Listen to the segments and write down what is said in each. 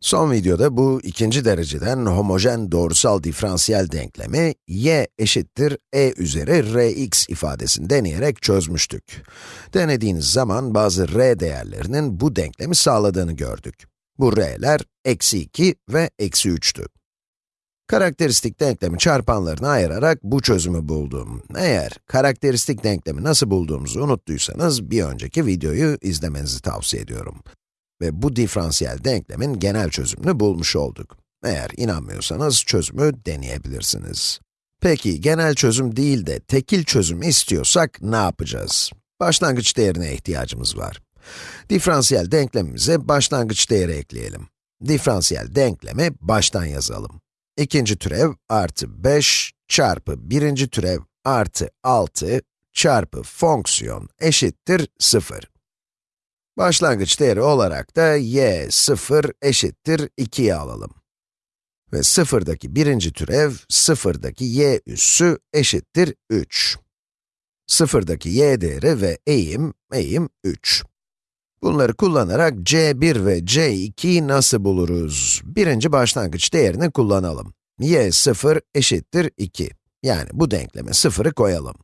Son videoda bu ikinci dereceden homojen doğrusal diferansiyel denklemi y eşittir e üzeri rx ifadesini deneyerek çözmüştük. Denediğiniz zaman bazı r değerlerinin bu denklemi sağladığını gördük. Bu r'ler eksi 2 ve eksi 3'tü. Karakteristik denklemi çarpanlarına ayırarak bu çözümü buldum. Eğer karakteristik denklemi nasıl bulduğumuzu unuttuysanız bir önceki videoyu izlemenizi tavsiye ediyorum. Ve bu diferansiyel denklemin genel çözümünü bulmuş olduk. Eğer inanmıyorsanız çözümü deneyebilirsiniz. Peki genel çözüm değil de tekil çözüm istiyorsak ne yapacağız? Başlangıç değerine ihtiyacımız var. Diferansiyel denklemimize başlangıç değeri ekleyelim. Diferansiyel denklemi baştan yazalım. İkinci türev artı 5 çarpı birinci türev artı 6 çarpı fonksiyon eşittir 0. Başlangıç değeri olarak da y 0 eşittir 2'yi alalım. Ve 0'daki birinci türev, 0'daki y üssü eşittir 3. 0'daki y değeri ve eğim, eğim 3. Bunları kullanarak c1 ve c2'yi nasıl buluruz? Birinci başlangıç değerini kullanalım. y 0 eşittir 2. Yani bu denkleme 0'ı koyalım.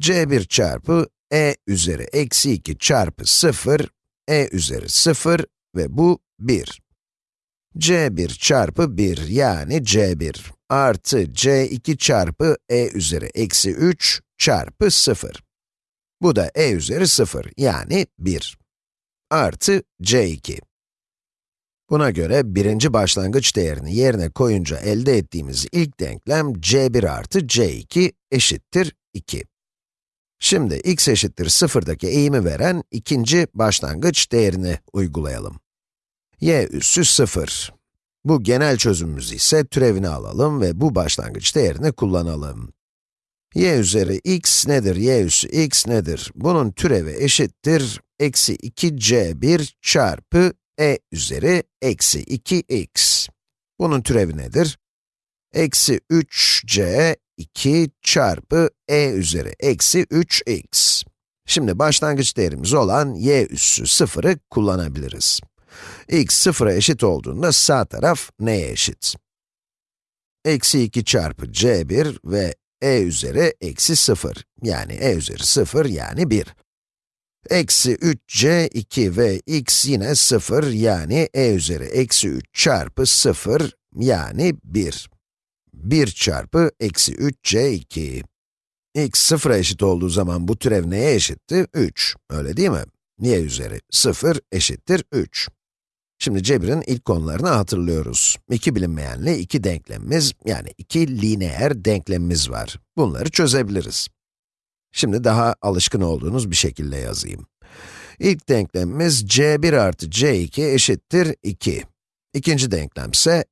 c1 çarpı e üzeri eksi 2 çarpı 0, e üzeri 0 ve bu 1. c1 çarpı 1 yani c1 artı c2 çarpı e üzeri eksi 3 çarpı 0. Bu da e üzeri 0 yani 1 artı c2. Buna göre birinci başlangıç değerini yerine koyunca elde ettiğimiz ilk denklem c1 artı c2 eşittir 2. Şimdi x eşittir 0'daki eğimi veren ikinci başlangıç değerini uygulayalım. y üssü 0. Bu genel çözümümüz ise türevini alalım ve bu başlangıç değerini kullanalım. y üzeri x nedir, y üssü x nedir? Bunun türevi eşittir, eksi 2c1 çarpı e üzeri eksi 2x. Bunun türevi nedir? Eksi 3c 2 çarpı e üzeri eksi 3x. Şimdi başlangıç değerimiz olan y üssü 0'ı kullanabiliriz. x 0'a eşit olduğunda sağ taraf neye eşit? Eksi 2 çarpı c1 ve e üzeri eksi 0, yani e üzeri 0 yani 1. Eksi 3c2 ve x yine 0, yani e üzeri eksi 3 çarpı 0, yani 1. 1 çarpı eksi 3c2. x sıfıra eşit olduğu zaman bu türev neye eşitti? 3, öyle değil mi? y üzeri 0 eşittir 3. Şimdi cebirin ilk konularını hatırlıyoruz. İki bilinmeyenli iki denklemimiz, yani iki lineer denklemimiz var. Bunları çözebiliriz. Şimdi daha alışkın olduğunuz bir şekilde yazayım. İlk denklemimiz c1 artı c2 eşittir 2. İkinci denklem ise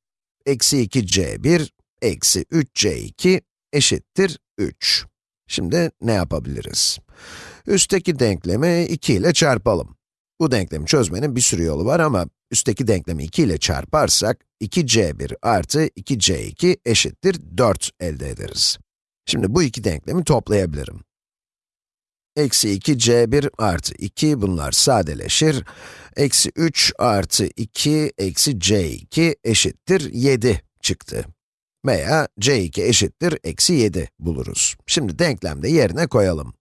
eksi 2c1 eksi 3c2 eşittir 3. Şimdi ne yapabiliriz? Üstteki denklemi 2 ile çarpalım. Bu denklemi çözmenin bir sürü yolu var ama üstteki denklemi 2 ile çarparsak 2c1 artı 2c2 eşittir 4 elde ederiz. Şimdi bu iki denklemi toplayabilirim. Eksi 2c1 artı 2 bunlar sadeleşir. Eksi 3 artı 2 eksi c2 eşittir 7 çıktı veya c2 eşittir eksi 7 buluruz. Şimdi denklemde yerine koyalım.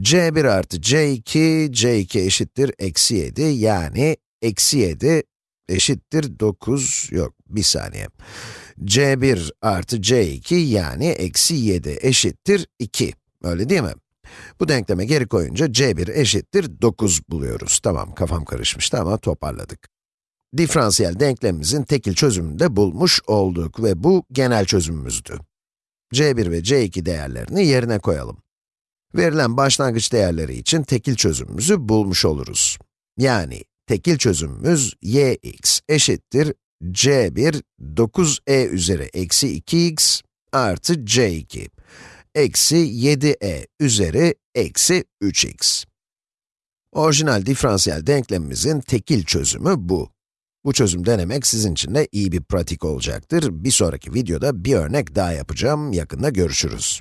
c1 artı c2, c2 eşittir eksi 7 yani eksi 7 eşittir 9, yok bir saniye. c1 artı c2 yani eksi 7 eşittir 2, öyle değil mi? Bu denkleme geri koyunca c1 eşittir 9 buluyoruz. Tamam, kafam karışmıştı ama toparladık diferansiyel denklemimizin tekil çözümünü de bulmuş olduk ve bu genel çözümümüzdü. c1 ve c2 değerlerini yerine koyalım. Verilen başlangıç değerleri için tekil çözümümüzü bulmuş oluruz. Yani tekil çözümümüz yx eşittir c1 9e üzeri eksi 2x artı c2 eksi 7e üzeri eksi 3x. Orijinal diferansiyel denklemimizin tekil çözümü bu. Bu çözüm denemek sizin için de iyi bir pratik olacaktır. Bir sonraki videoda bir örnek daha yapacağım. Yakında görüşürüz.